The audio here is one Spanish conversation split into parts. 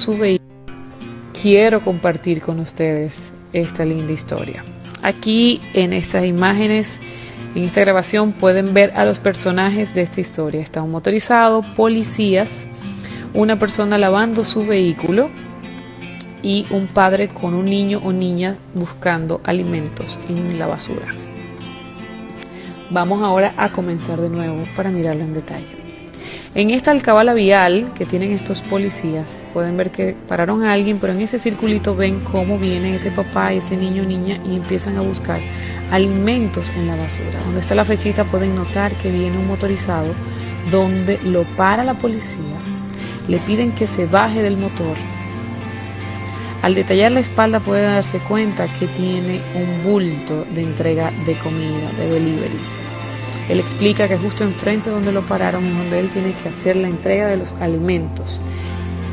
su vehículo, quiero compartir con ustedes esta linda historia. Aquí en estas imágenes, en esta grabación, pueden ver a los personajes de esta historia. Está un motorizado, policías, una persona lavando su vehículo y un padre con un niño o niña buscando alimentos en la basura. Vamos ahora a comenzar de nuevo para mirarlo en detalle. En esta alcabala vial que tienen estos policías, pueden ver que pararon a alguien, pero en ese circulito ven cómo viene ese papá ese niño niña y empiezan a buscar alimentos en la basura. Donde está la flechita pueden notar que viene un motorizado donde lo para la policía, le piden que se baje del motor. Al detallar la espalda puede darse cuenta que tiene un bulto de entrega de comida, de delivery. Él explica que justo enfrente donde lo pararon es donde él tiene que hacer la entrega de los alimentos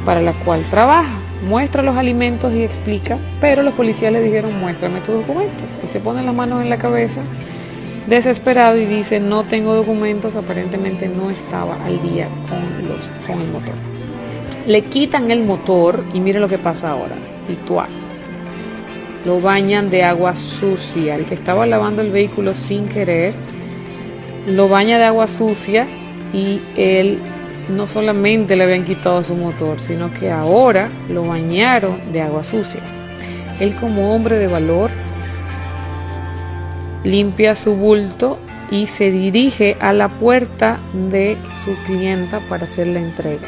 para la cual trabaja. Muestra los alimentos y explica, pero los policías le dijeron muéstrame tus documentos. Él se pone las manos en la cabeza desesperado y dice no tengo documentos, aparentemente no estaba al día con, los, con el motor. Le quitan el motor y mire lo que pasa ahora. Lo bañan de agua sucia. El que estaba lavando el vehículo sin querer lo baña de agua sucia y él no solamente le habían quitado su motor, sino que ahora lo bañaron de agua sucia. Él como hombre de valor limpia su bulto y se dirige a la puerta de su clienta para hacer la entrega.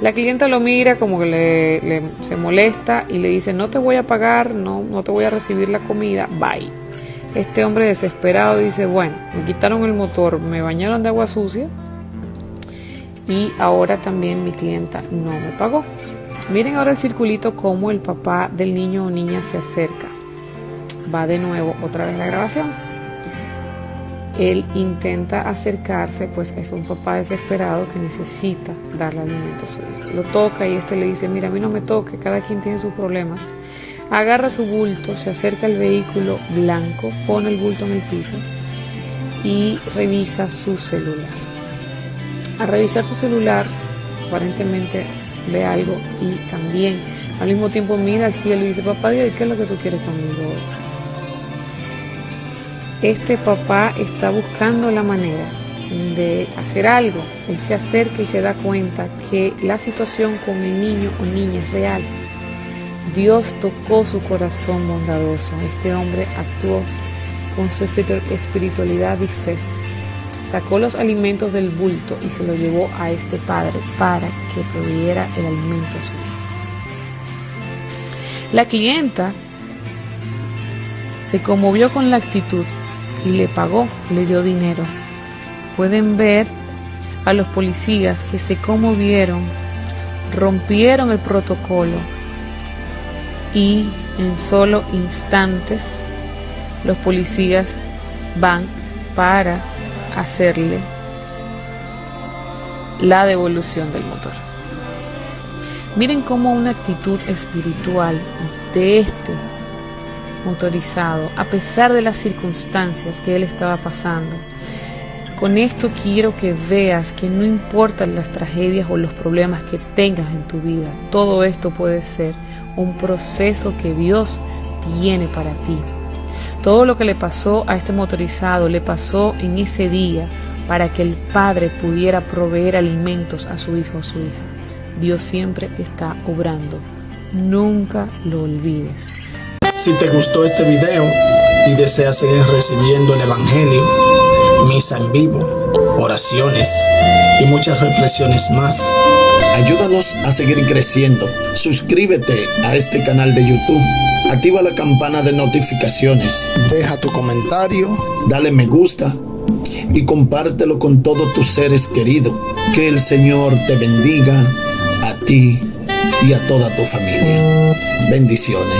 La clienta lo mira como que le, se molesta y le dice no te voy a pagar, no, no te voy a recibir la comida, bye. Este hombre desesperado dice, bueno, me quitaron el motor, me bañaron de agua sucia y ahora también mi clienta no me pagó. Miren ahora el circulito como el papá del niño o niña se acerca. Va de nuevo otra vez la grabación. Él intenta acercarse, pues es un papá desesperado que necesita darle alimento a su hijo. Lo toca y este le dice, mira, a mí no me toque, cada quien tiene sus problemas. Agarra su bulto, se acerca al vehículo blanco, pone el bulto en el piso y revisa su celular. Al revisar su celular, aparentemente ve algo y también al mismo tiempo mira al cielo y dice, papá Dios, ¿qué es lo que tú quieres conmigo Este papá está buscando la manera de hacer algo. Él se acerca y se da cuenta que la situación con el niño o niña es real Dios tocó su corazón bondadoso. Este hombre actuó con su espiritualidad y fe. Sacó los alimentos del bulto y se lo llevó a este padre para que proveyera el alimento a su hijo. La clienta se conmovió con la actitud y le pagó, le dio dinero. Pueden ver a los policías que se conmovieron, rompieron el protocolo y en solo instantes los policías van para hacerle la devolución del motor. Miren cómo una actitud espiritual de este motorizado, a pesar de las circunstancias que él estaba pasando, con esto quiero que veas que no importan las tragedias o los problemas que tengas en tu vida, todo esto puede ser un proceso que Dios tiene para ti. Todo lo que le pasó a este motorizado le pasó en ese día para que el padre pudiera proveer alimentos a su hijo o su hija. Dios siempre está obrando. Nunca lo olvides. Si te gustó este video y deseas seguir recibiendo el Evangelio, misa en vivo, oraciones y muchas reflexiones más, Ayúdanos a seguir creciendo. Suscríbete a este canal de YouTube. Activa la campana de notificaciones. Deja tu comentario. Dale me gusta. Y compártelo con todos tus seres queridos. Que el Señor te bendiga a ti y a toda tu familia. Bendiciones.